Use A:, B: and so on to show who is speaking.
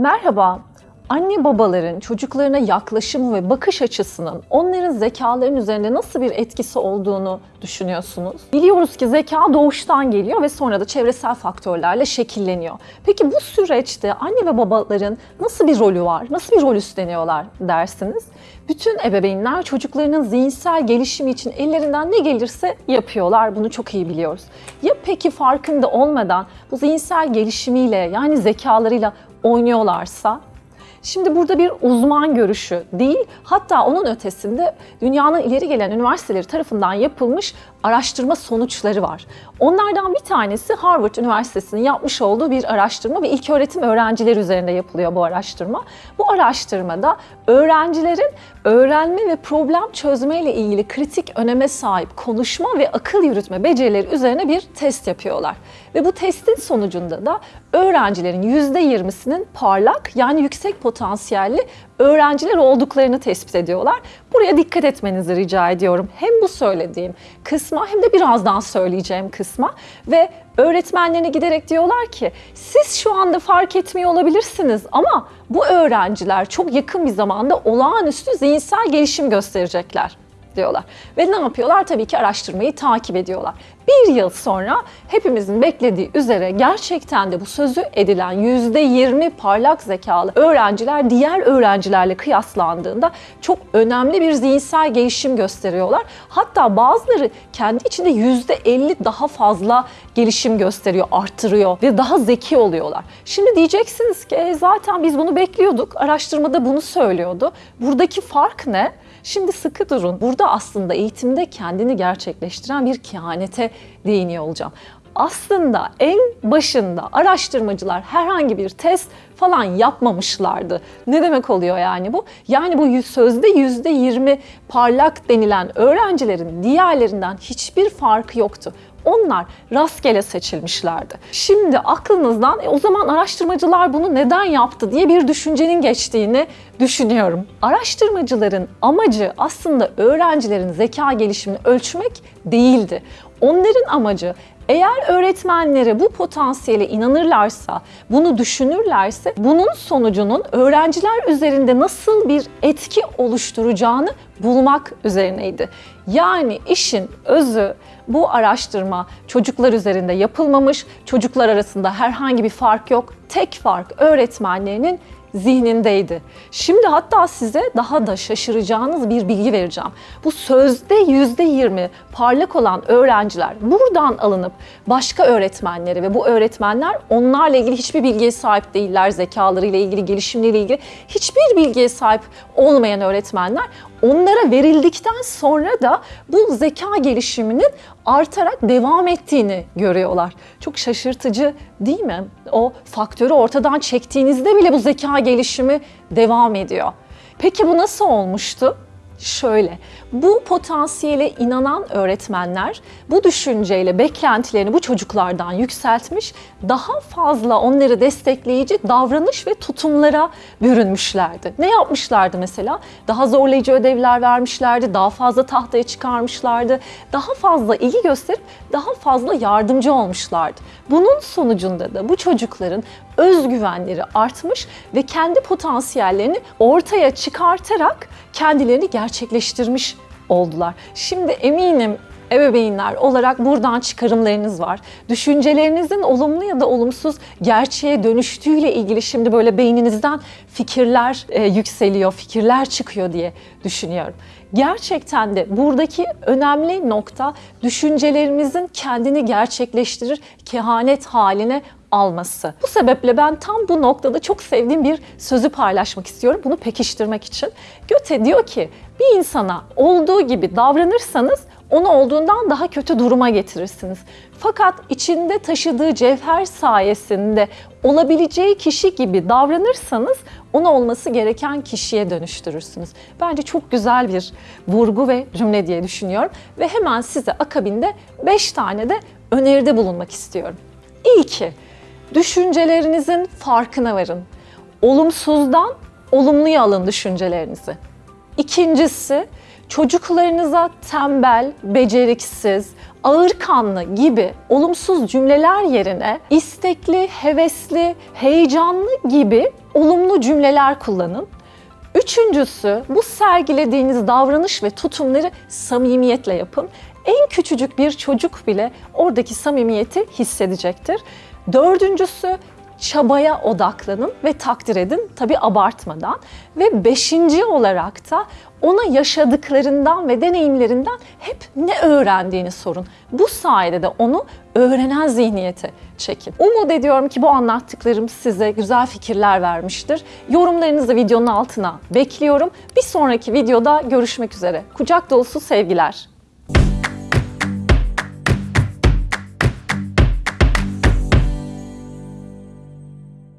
A: Merhaba. Anne babaların çocuklarına yaklaşımı ve bakış açısının onların zekaların üzerinde nasıl bir etkisi olduğunu düşünüyorsunuz? Biliyoruz ki zeka doğuştan geliyor ve sonra da çevresel faktörlerle şekilleniyor. Peki bu süreçte anne ve babaların nasıl bir rolü var? Nasıl bir rol üstleniyorlar dersiniz? Bütün ebeveynler çocuklarının zihinsel gelişimi için ellerinden ne gelirse yapıyorlar. Bunu çok iyi biliyoruz. Ya peki farkında olmadan bu zihinsel gelişimiyle yani zekalarıyla oynuyorlarsa Şimdi burada bir uzman görüşü değil, hatta onun ötesinde dünyanın ileri gelen üniversiteleri tarafından yapılmış araştırma sonuçları var. Onlardan bir tanesi Harvard Üniversitesi'nin yapmış olduğu bir araştırma ve ilk öğretim öğrencileri üzerinde yapılıyor bu araştırma. Bu araştırmada öğrencilerin öğrenme ve problem çözme ile ilgili kritik öneme sahip konuşma ve akıl yürütme becerileri üzerine bir test yapıyorlar. Ve bu testin sonucunda da öğrencilerin %20'sinin parlak yani yüksek potansiyelli öğrenciler olduklarını tespit ediyorlar. Buraya dikkat etmenizi rica ediyorum. Hem bu söylediğim kısma hem de birazdan söyleyeceğim kısma ve öğretmenlerine giderek diyorlar ki siz şu anda fark etmiyor olabilirsiniz ama bu öğrenciler çok yakın bir zamanda olağanüstü zihinsel gelişim gösterecekler diyorlar. Ve ne yapıyorlar? Tabii ki araştırmayı takip ediyorlar. Bir yıl sonra hepimizin beklediği üzere gerçekten de bu sözü edilen %20 parlak zekalı öğrenciler diğer öğrencilerle kıyaslandığında çok önemli bir zihinsel gelişim gösteriyorlar. Hatta bazıları kendi içinde %50 daha fazla gelişim gösteriyor, arttırıyor ve daha zeki oluyorlar. Şimdi diyeceksiniz ki e, zaten biz bunu bekliyorduk, araştırmada bunu söylüyordu. Buradaki fark ne? Şimdi sıkı durun. Burada aslında eğitimde kendini gerçekleştiren bir kehanete değiniyor olacağım. Aslında en başında araştırmacılar herhangi bir test falan yapmamışlardı. Ne demek oluyor yani bu? Yani bu sözde yüzde yirmi parlak denilen öğrencilerin diğerlerinden hiçbir farkı yoktu. Onlar rastgele seçilmişlerdi. Şimdi aklınızdan e, o zaman araştırmacılar bunu neden yaptı diye bir düşüncenin geçtiğini düşünüyorum. Araştırmacıların amacı aslında öğrencilerin zeka gelişimini ölçmek değildi. Onların amacı eğer öğretmenleri bu potansiyele inanırlarsa, bunu düşünürlerse bunun sonucunun öğrenciler üzerinde nasıl bir etki oluşturacağını bulmak üzerineydi. Yani işin özü bu araştırma çocuklar üzerinde yapılmamış, çocuklar arasında herhangi bir fark yok. Tek fark öğretmenlerinin zihnindeydi. Şimdi hatta size daha da şaşıracağınız bir bilgi vereceğim. Bu sözde yüzde yirmi parlak olan öğrenciler buradan alınıp başka öğretmenlere ve bu öğretmenler onlarla ilgili hiçbir bilgiye sahip değiller. Zekalarıyla ilgili, gelişimleriyle ilgili hiçbir bilgiye sahip olmayan öğretmenler onlara verildikten sonra da bu zeka gelişiminin artarak devam ettiğini görüyorlar. Çok şaşırtıcı değil mi? O faktörü ortadan çektiğinizde bile bu zeka gelişimi devam ediyor. Peki bu nasıl olmuştu? Şöyle. Bu potansiyele inanan öğretmenler bu düşünceyle beklentilerini bu çocuklardan yükseltmiş, daha fazla onları destekleyici davranış ve tutumlara bürünmüşlerdi. Ne yapmışlardı mesela? Daha zorlayıcı ödevler vermişlerdi, daha fazla tahtaya çıkarmışlardı, daha fazla ilgi gösterip daha fazla yardımcı olmuşlardı. Bunun sonucunda da bu çocukların özgüvenleri artmış ve kendi potansiyellerini ortaya çıkartarak kendilerini gerçekleştirmiş oldular. Şimdi eminim ebeveynler olarak buradan çıkarımlarınız var. Düşüncelerinizin olumlu ya da olumsuz gerçeğe dönüştüğüyle ilgili şimdi böyle beyninizden fikirler e, yükseliyor, fikirler çıkıyor diye düşünüyorum. Gerçekten de buradaki önemli nokta düşüncelerimizin kendini gerçekleştirir, kehanet haline alması. Bu sebeple ben tam bu noktada çok sevdiğim bir sözü paylaşmak istiyorum. Bunu pekiştirmek için. Göte diyor ki bir insana olduğu gibi davranırsanız onu olduğundan daha kötü duruma getirirsiniz. Fakat içinde taşıdığı cevher sayesinde olabileceği kişi gibi davranırsanız onu olması gereken kişiye dönüştürürsünüz. Bence çok güzel bir vurgu ve cümle diye düşünüyorum ve hemen size akabinde 5 tane de öneride bulunmak istiyorum. İlki, düşüncelerinizin farkına varın. Olumsuzdan olumluya alın düşüncelerinizi. İkincisi, çocuklarınıza tembel, beceriksiz, ağırkanlı gibi olumsuz cümleler yerine istekli, hevesli, heyecanlı gibi olumlu cümleler kullanın. Üçüncüsü bu sergilediğiniz davranış ve tutumları samimiyetle yapın. En küçücük bir çocuk bile oradaki samimiyeti hissedecektir. Dördüncüsü çabaya odaklanın ve takdir edin tabi abartmadan. Ve beşinci olarak da ona yaşadıklarından ve deneyimlerinden hep ne öğrendiğini sorun. Bu sayede de onu öğrenen zihniyete çekin. Umut ediyorum ki bu anlattıklarım size güzel fikirler vermiştir. Yorumlarınızı videonun altına bekliyorum. Bir sonraki videoda görüşmek üzere. Kucak dolusu sevgiler.